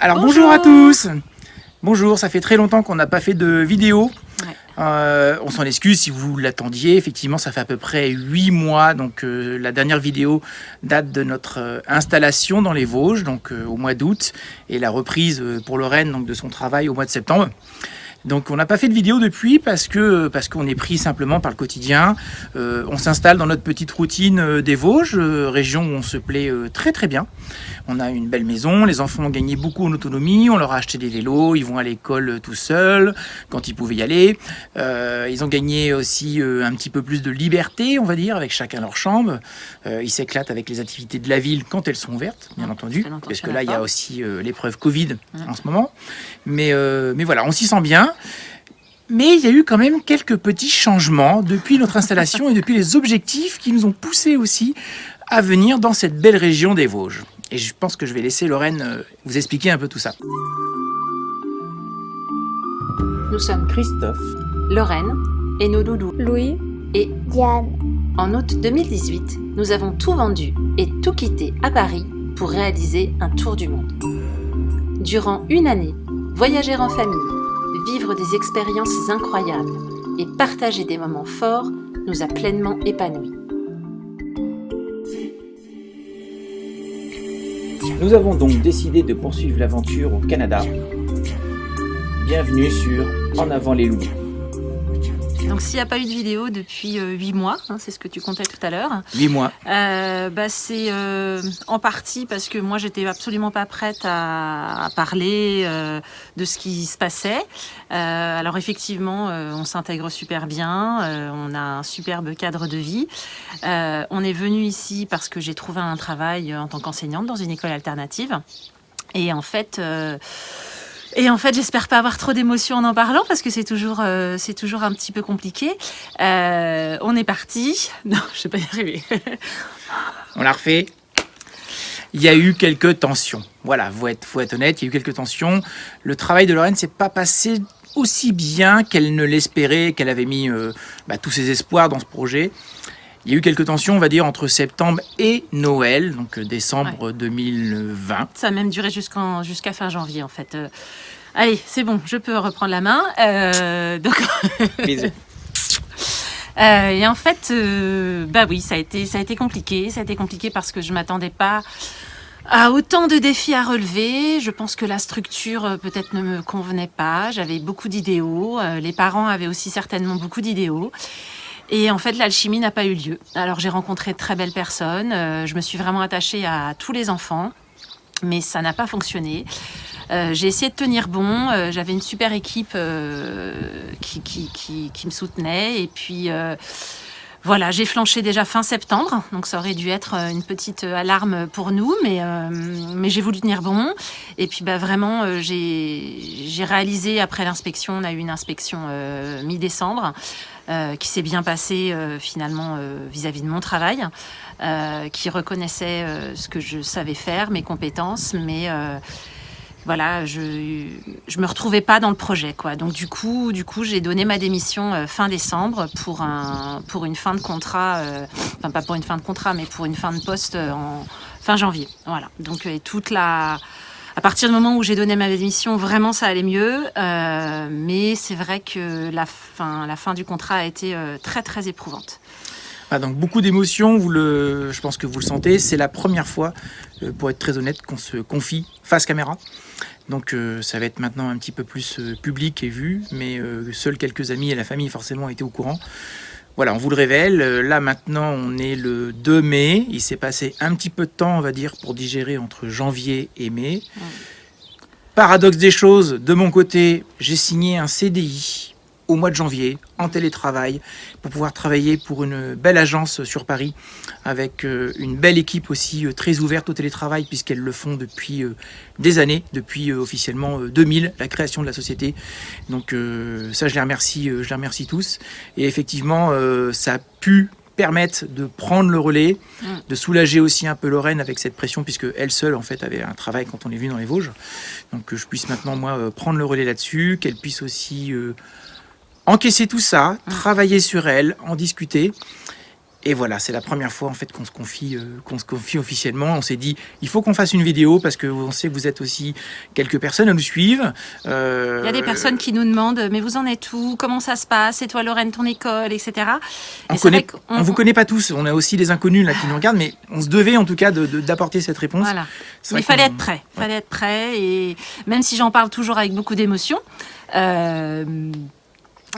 Alors bonjour. à tous Bonjour, ça fait très longtemps qu'on n'a pas fait de vidéo. Euh, on s'en excuse si vous l'attendiez. Effectivement, ça fait à peu près 8 mois. Donc, euh, la dernière vidéo date de notre euh, installation dans les Vosges, donc au mois d'août, et la reprise pour Lorraine donc, de son travail au mois de septembre. Donc on n'a pas fait de vidéo depuis parce que parce qu'on est pris simplement par le quotidien. On s'installe dans notre petite routine des Vosges, région où on se plaît très très bien. On a une belle maison, les enfants ont gagné beaucoup en autonomie, on leur a acheté des vélos, ils vont à l'école tout seuls quand ils pouvaient y aller. ils ont gagné aussi un petit peu plus de liberté, on va dire, avec chacun leur chambre. ils s'éclatent avec les activités de la ville quand elles sont ouvertes, bien entendu, parce que là il y a aussi l'épreuve Covid en ce moment. Mais, mais voilà, on s'y sent bien. Mais il y a eu quand même quelques petits changements depuis notre installation et depuis les objectifs qui nous ont poussés aussi à venir dans cette belle région des Vosges. Et je pense que je vais laisser Lorraine euh, vous expliquer un peu tout ça. Nous sommes Christophe, Lorraine et nos doudous Louis et Diane. En août 2018, nous avons tout vendu et tout quitté à Paris pour réaliser un tour du monde. Durant une année, voyager en famille, vivre des expériences incroyables et partager des moments forts nous a pleinement épanouis. Nous avons donc décidé de poursuivre l'aventure au Canada. Bienvenue sur En avant les loups. Donc s'il n'y a pas eu de vidéo depuis euh, huit 8 mois, hein, c'est ce que tu comptais tout à l'heure. 8 mois. Euh, bah, c'est euh, en partie parce que moi j'étais absolument pas prête à, parler de ce qui se passait. alors effectivement, on s'intègre super bien, on a un superbe cadre de vie. on est venu ici parce que j'ai trouvé un travail en tant qu'enseignante dans une école alternative. Et en fait... Et en fait, j'espère pas avoir trop d'émotions en en parlant parce que c'est toujours, euh, c'est toujours un petit peu compliqué. Euh, on est parti. Non, je vais pas y arriver. on l'a refait. Il y a eu quelques tensions. Voilà, faut être, faut être honnête, il y a eu quelques tensions. Le travail de Lorraine s'est pas passé aussi bien qu'elle ne l'espérait, qu'elle avait mis euh, bah, tous ses espoirs dans ce projet. Il y a eu quelques tensions, on va dire, entre septembre et Noël, donc décembre 2020. Ça a même duré jusqu'à fin janvier, en fait. Allez, c'est bon, je peux reprendre la main. Euh, donc... Euh, et en fait, euh, bah oui, ça a été, ça a été compliqué. Ça a été compliqué parce que je m'attendais pas à autant de défis à relever. Je pense que la structure peut-être ne me convenait pas. J'avais beaucoup d'idéaux. les parents avaient aussi certainement beaucoup d'idéaux. Et en fait, l'alchimie n'a pas eu lieu. Alors j'ai rencontré de très belles personnes. je me suis vraiment attachée à tous les enfants, mais ça n'a pas fonctionné. Euh, j'ai essayé de tenir bon. Euh, j'avais une super équipe euh, qui, qui, qui, qui, me soutenait. Et puis, voilà, j'ai flanché déjà fin septembre. Donc, ça aurait dû être une petite alarme pour nous. Mais, mais j'ai voulu tenir bon. Et puis, bah, vraiment, j'ai réalisé après l'inspection, on a eu une inspection mi-décembre. qui s'est bien passée finalement vis-à-vis -vis de mon travail, qui reconnaissait ce que je savais faire, mes compétences, mais voilà, je je me retrouvais pas dans le projet quoi. Donc du coup, du coup, j'ai donné ma démission euh, fin décembre pour un pour une fin de contrat, euh, enfin pas pour une fin de contrat, mais pour une fin de poste euh, en fin janvier. Voilà. Donc toute à partir du moment où j'ai donné ma démission, vraiment ça allait mieux. mais c'est vrai que la fin, la fin du contrat a été très très éprouvante. Ah, donc beaucoup d'émotions, le, je pense que vous le sentez. C'est la première fois, pour être très honnête, qu'on se confie face caméra. Donc euh, ça va être maintenant un petit peu plus euh, public et vu, mais euh, seuls quelques amis et la famille forcément étaient au courant. Voilà, on vous le révèle. Là maintenant, on est le 2 mai. Il s'est passé un petit peu de temps, on va dire, pour digérer entre janvier et mai. Paradoxe des choses, de mon côté, j'ai signé un CDI au mois de janvier en télétravail pour pouvoir travailler pour une belle agence sur Paris avec euh, une belle équipe aussi euh, très ouverte au télétravail puisqu'elles le font depuis euh, des années, depuis officiellement 2000, la création de la société. Donc ça, je les remercie, je les remercie tous. Et effectivement, ça a pu permettre de prendre le relais, mm. de soulager aussi un peu Lorraine avec cette pression, puisque elle seule en fait avait un travail quand on est venu dans les Vosges. Donc que je puisse maintenant moi prendre le relais là-dessus, qu'elle puisse aussi encaisser tout ça, travailler sur elle, en discuter. Et voilà, c'est la première fois en fait qu'on se confie, euh, qu'on se confie officiellement. On s'est dit, il faut qu'on fasse une vidéo parce que on sait que vous êtes aussi quelques personnes à nous suivre. Euh, il y a des personnes qui nous demandent, mais vous en êtes où? Comment ça se passe? Et toi, Lorraine, ton école, etc. on ne vous connaît pas tous. On a aussi des inconnus là qui nous regardent, mais on se devait en tout cas d'apporter cette réponse. Voilà. Mais il fallait être prêt. Il fallait être prêt. Et même si j'en parle toujours avec beaucoup d'émotion, euh,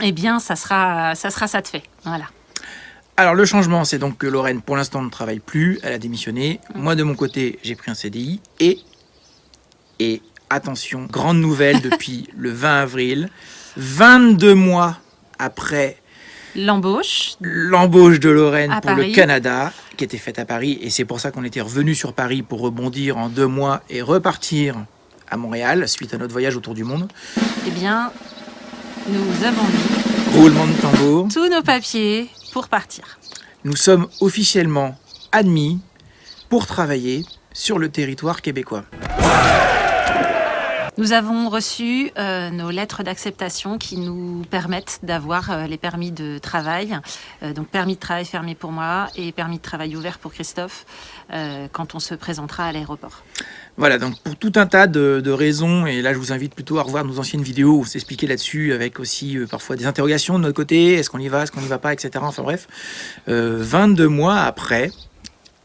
eh bien, ça sera, ça sera ça de fait. Voilà. Alors le changement, c'est donc que Lorraine, pour l'instant, ne travaille plus, elle a démissionné. Moi, de mon côté, j'ai pris un CDI et, et attention, grande nouvelle depuis le 20 avril, 22 mois après l'embauche l'embauche de Lorraine pour le Canada, qui était faite à Paris, et c'est pour ça qu'on était revenu sur Paris pour rebondir en deux mois et repartir à Montréal suite à notre voyage autour du monde. Eh bien, nous avons mis roulement de tambour tous nos papiers pour partir. Nous sommes officiellement admis pour travailler sur le territoire québécois. Nous avons reçu euh, nos lettres d'acceptation qui nous permettent d'avoir euh, les permis de travail. Euh, donc permis de travail fermé pour moi et permis de travail ouvert pour Christophe quand on se présentera à l'aéroport. Voilà, donc pour tout un tas de, raisons, et là je vous invite plutôt à revoir nos anciennes vidéos où s'expliquer là-dessus avec aussi parfois des interrogations de notre côté, est-ce qu'on y va, est-ce qu'on n'y va pas, etc. Enfin bref, 22 mois après,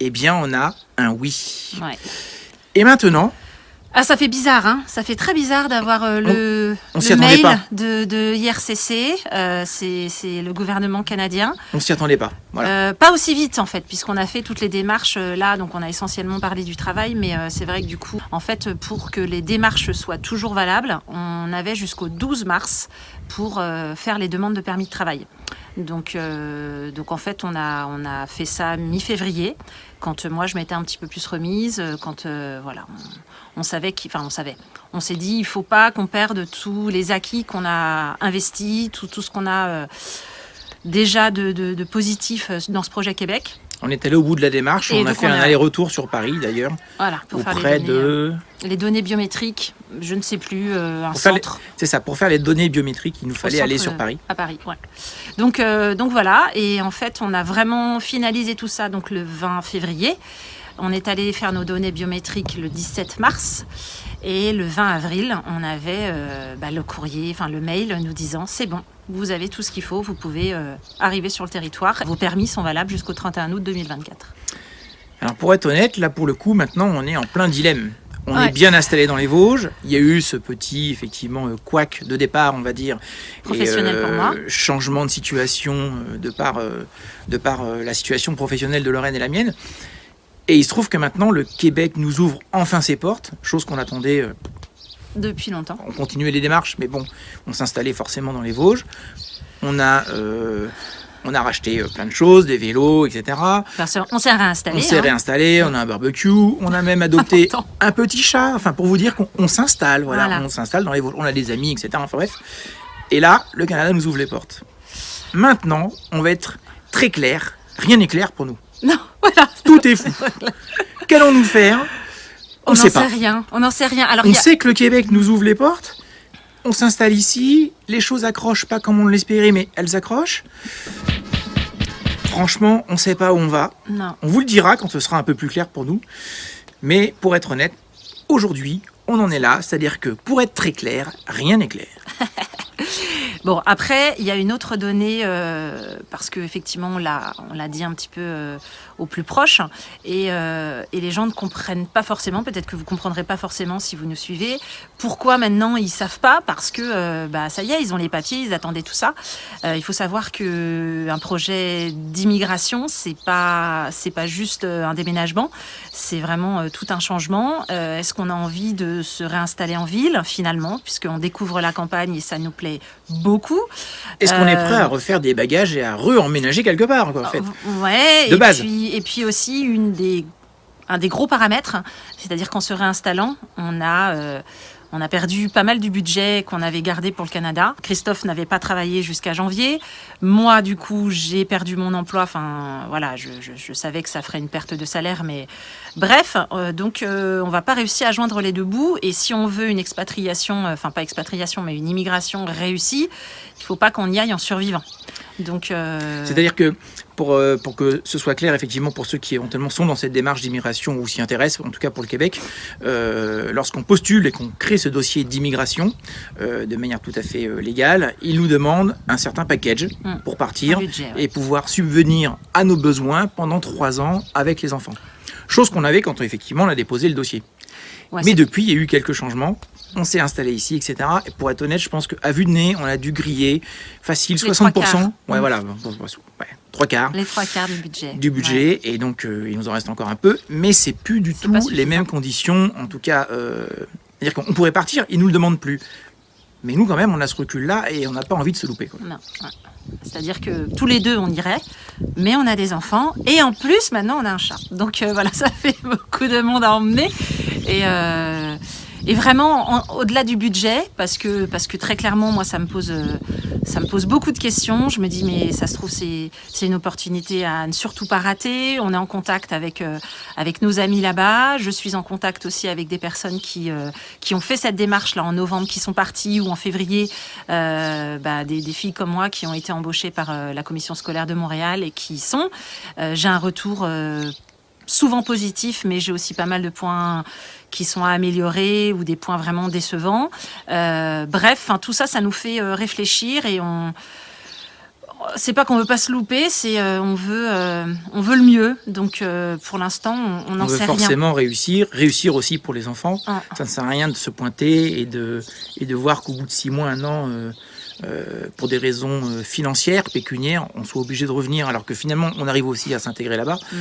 eh bien on a un oui. Et maintenant, ah, ça fait bizarre, hein Ça fait très bizarre d'avoir euh, le, mail de, de, IRCC. Euh, c'est le gouvernement canadien. On s'y attendait pas. Euh, pas aussi vite, en fait, puisqu'on a fait toutes les démarches là. Donc, on a essentiellement parlé du travail. Mais c'est vrai que du coup, en fait, pour que les démarches soient toujours valables, on avait jusqu'au 12 mars pour faire les demandes de permis de travail. Donc, donc en fait, on a, on a fait ça mi-février, quand moi je m'étais un petit peu plus remise, quand voilà, on savait enfin on savait, on s'est dit il faut pas qu'on perde tous les acquis qu'on a investis, tout, ce qu'on a euh, déjà de, de, positif euh, dans ce projet Québec. On est allé au bout de la démarche, on a fait un aller-retour sur Paris d'ailleurs. Voilà, pour auprès de... Euh, les données biométriques, je ne sais plus, un centre. C'est ça, pour faire les données biométriques, il nous fallait aller sur Paris. À Paris, ouais. Donc, donc voilà, et en fait, on a vraiment finalisé tout ça donc le 20 février. On est allé faire nos données biométriques le 17 mars et le 20 avril, on avait euh, bah, le courrier, enfin le mail nous disant c'est bon, vous avez tout ce qu'il faut, vous pouvez euh, arriver sur le territoire. Vos permis sont valables jusqu'au 31 août 2024. Alors pour être honnête, là pour le coup, maintenant on est en plein dilemme. On est bien installé dans les Vosges. Il y a eu ce petit, effectivement, euh, couac de départ, on va dire. Professionnel pour moi. Changement de situation de par, de par la situation professionnelle de Lorraine et la mienne. Et il se trouve que maintenant, le Québec nous ouvre enfin ses portes, chose qu'on attendait... Euh, Depuis longtemps. On continuait les démarches, mais bon, on s'installait forcément dans les Vosges. On a... Euh, on a racheté euh, plein de choses, des vélos, etc. On s'est réinstallé. On s'est hein. réinstallé, on a un barbecue, on a même adopté un petit chat, enfin pour vous dire qu'on s'installe, voilà, on s'installe dans les Vosges, on a des amis, etc. Enfin bref. Et là, le Canada nous ouvre les portes. Maintenant, on va être très clair, rien n'est clair pour nous. Non, voilà. Tout est fou. Qu'allons-nous faire? On n'en sait rien. On n'en sait rien. Alors, on sait que le Québec nous ouvre les portes. On s'installe ici. Les choses accrochent pas comme on l'espérait, mais elles accrochent. Franchement, on ne sait pas où on va. Non. On vous le dira quand ce sera un peu plus clair pour nous. Mais pour être honnête, aujourd'hui, on en est là. C'est-à-dire que pour être très clair, rien n'est clair. Bon, après, il y a une autre donnée, euh, parce qu'effectivement, on l'a dit un petit peu euh, au plus proche, et, euh, et, les gens ne comprennent pas forcément, peut-être que vous comprendrez pas forcément si vous nous suivez, pourquoi maintenant ils savent pas, parce que bah, ça y est, ils ont les papiers, ils attendaient tout ça. il faut savoir que un projet d'immigration, c'est pas, c'est pas juste un déménagement, c'est vraiment tout un changement. Est-ce qu'on a envie de se réinstaller en ville, finalement, puisqu'on découvre la campagne et ça nous plaît beaucoup? Est-ce qu'on est prêt à euh, refaire des bagages et à re-emménager quelque part, quoi, en fait Ouais, de et base. Puis, et puis aussi, une des, un des gros paramètres, c'est-à-dire qu'en se réinstallant, on a, euh, On a perdu pas mal du budget qu'on avait gardé pour le Canada. Christophe n'avait pas travaillé jusqu'à janvier. Moi, du coup, j'ai perdu mon emploi. Enfin, voilà, je, savais que ça ferait une perte de salaire, mais bref, euh, donc euh, on va pas réussir à joindre les deux bouts. Et si on veut une expatriation, euh, enfin pas expatriation, mais une immigration réussie, il faut pas qu'on y aille en survivant. Donc, c'est-à-dire que pour, pour que ce soit clair, effectivement, pour ceux qui éventuellement sont dans cette démarche d'immigration ou s'y intéressent, en tout cas pour le Québec, lorsqu'on postule et qu'on crée ce dossier d'immigration de manière tout à fait légale, il nous demande un certain package mm. pour partir et pouvoir subvenir à nos besoins pendant trois ans avec les enfants. Chose qu'on avait quand effectivement on a déposé le dossier. Mais depuis, il y a eu quelques changements. On s'est installé ici, etc. Et pour être honnête, je pense qu'à vue de nez, on a dû griller facile 60%. Ouais, voilà, trois quarts. Les trois quarts du budget. Du budget, et donc euh, il nous en reste encore un peu. Mais c'est plus du tout les mêmes conditions. En tout cas, euh, c'est-à-dire qu'on pourrait partir, ils nous le demandent plus. Mais nous, quand même, on a ce recul-là et on n'a pas envie de se louper. Non. C'est-à-dire que tous les deux, on irait, mais on a des enfants. Et en plus, maintenant, on a un chat. Donc euh, voilà, ça fait beaucoup de monde à emmener. Et, euh, et vraiment, au-delà du budget, parce que, parce que très clairement, moi, ça me, pose, euh, ça me pose beaucoup de questions. Je me dis, mais ça se trouve, c'est une opportunité à ne surtout pas rater. On est en contact avec, euh, avec nos amis là-bas. Je suis en contact aussi avec des personnes qui, euh, qui ont fait cette démarche-là en novembre, qui sont parties, ou en février, bah, des, filles comme moi qui ont été embauchées par la commission scolaire de Montréal et qui sont. J'ai un retour souvent positif, mais j'ai aussi pas mal de points qui sont à améliorer ou des points vraiment décevants. Euh, bref, tout ça, ça nous fait euh, réfléchir et on. C'est pas qu'on veut pas se louper, c'est euh, on veut on veut le mieux. Donc pour l'instant, on n'en sait rien. On veut forcément réussir, réussir aussi pour les enfants. Ah. Ça ne sert à rien de se pointer et de et de voir qu'au bout de six mois, un an. pour des raisons financières, pécuniaires, on soit obligé de revenir alors que finalement on arrive aussi à s'intégrer là-bas. Mm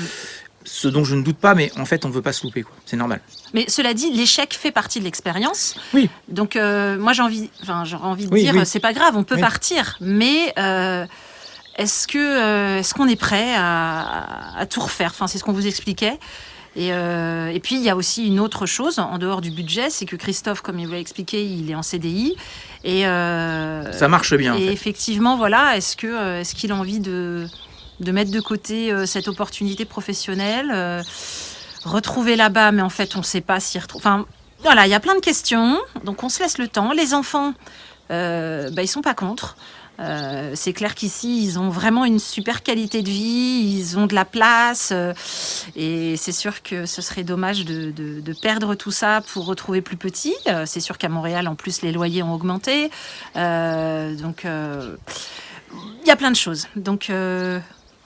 ce dont je ne doute pas, mais en fait, on ne veut pas se louper, c'est normal. Mais cela dit, l'échec fait partie de l'expérience. Oui. Donc, euh, moi, j'ai envie, enfin, j'aurais envie de dire, c'est pas grave, on peut partir, mais euh, est-ce que, euh, est-ce qu'on est prêt à, tout refaire? Enfin, c'est ce qu'on vous expliquait. Et, et, puis, il y a aussi une autre chose, en dehors du budget, c'est que Christophe, comme il vous l'a expliqué, il est en CDI. Et, Ça marche bien. Et effectivement, voilà, est-ce que est-ce qu'il a envie de de mettre de côté euh, cette opportunité professionnelle, euh, retrouver là-bas, mais en fait, on ne sait pas s'y retrouver. Enfin, voilà, il y a plein de questions, donc on se laisse le temps. Les enfants, euh, bah, ils sont pas contre. C'est clair qu'ici, ils ont vraiment une super qualité de vie, ils ont de la place, et c'est sûr que ce serait dommage de, de, perdre tout ça pour retrouver plus petit. c'est sûr qu'à Montréal, en plus, les loyers ont augmenté, donc il y a plein de choses. Donc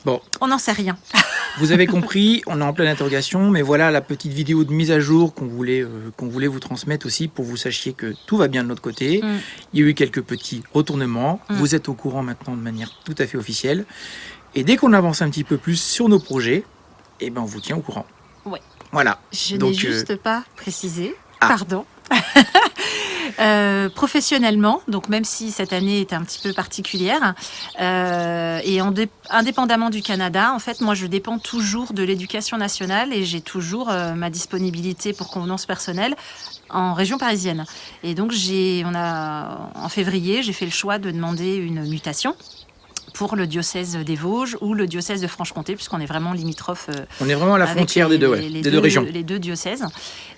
Bon. On n'en sait rien. vous avez compris, on est en pleine interrogation, mais voilà la petite vidéo de mise à jour qu'on voulait, euh, qu'on voulait vous transmettre aussi pour que vous sachiez que tout va bien de notre côté. Mm. Il y a eu quelques petits retournements. Mm. Vous êtes au courant maintenant de manière tout à fait officielle. Et dès qu'on avance un petit peu plus sur nos projets, eh ben on vous tient au courant. Oui. Voilà. Je n'ai euh, juste pas précisé. Ah. Pardon. Euh, professionnellement, donc même si cette année est un petit peu particulière, euh, et indépendamment du Canada, en fait, moi, je dépends toujours de l'éducation nationale et j'ai toujours euh, ma disponibilité pour convenance personnelle en région parisienne. Et donc, j'ai, on a, en février, j'ai fait le choix de demander une mutation pour le diocèse des Vosges ou le diocèse de Franche-Comté, puisqu'on est vraiment limitrophe. Euh, On est vraiment à la frontière des, deux, des deux, régions. Les deux diocèses.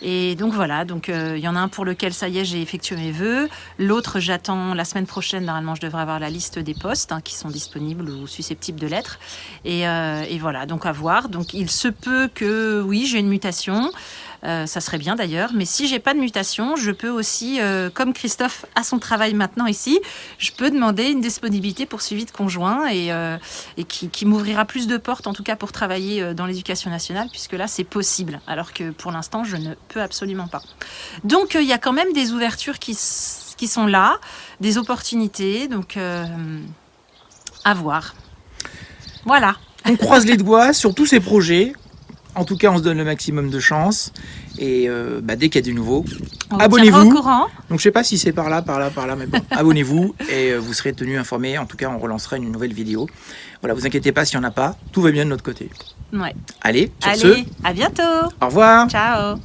Et donc voilà, donc euh, il y en a un pour lequel ça y est, j'ai effectué mes vœux. L'autre, j'attends la semaine prochaine. Normalement, je devrais avoir la liste des postes hein, qui sont disponibles ou susceptibles de l'être. Et, euh, et, voilà, donc à voir. Donc il se peut que oui, j'ai une mutation. Euh, ça serait bien d'ailleurs. Mais si j'ai pas de mutation, je peux aussi, euh, comme Christophe a son travail maintenant ici, je peux demander une disponibilité pour suivi de conjoint et, euh, qui, m'ouvrira plus de portes, en tout cas pour travailler dans l'éducation nationale, puisque là c'est possible, alors que pour l'instant je ne peux absolument pas. Donc il y a quand même des ouvertures qui sont là, des opportunités, donc à voir. Voilà. On croise les doigts sur tous ces projets. En tout cas, on se donne le maximum de chance. Et euh, bah, dès qu'il y a du nouveau, abonnez-vous. Donc je sais pas si c'est par là, par là, par là, mais bon, abonnez-vous et euh, vous serez tenu informé. En tout cas, on relancera une nouvelle vidéo. Voilà, vous inquiétez pas s'il n'y en a pas, tout va bien de notre côté. Ouais. Allez, sur Allez, à bientôt. Au revoir. Ciao.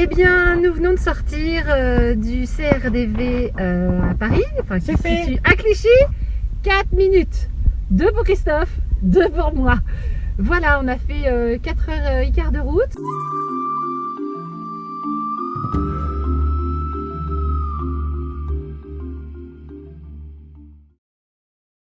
Eh bien, nous venons de sortir euh, du CRDV euh, à Paris, enfin qui se situe à Clichy. 4 minutes. Deux pour Christophe, deux pour moi. Voilà, on a fait 4 heures et quart de route.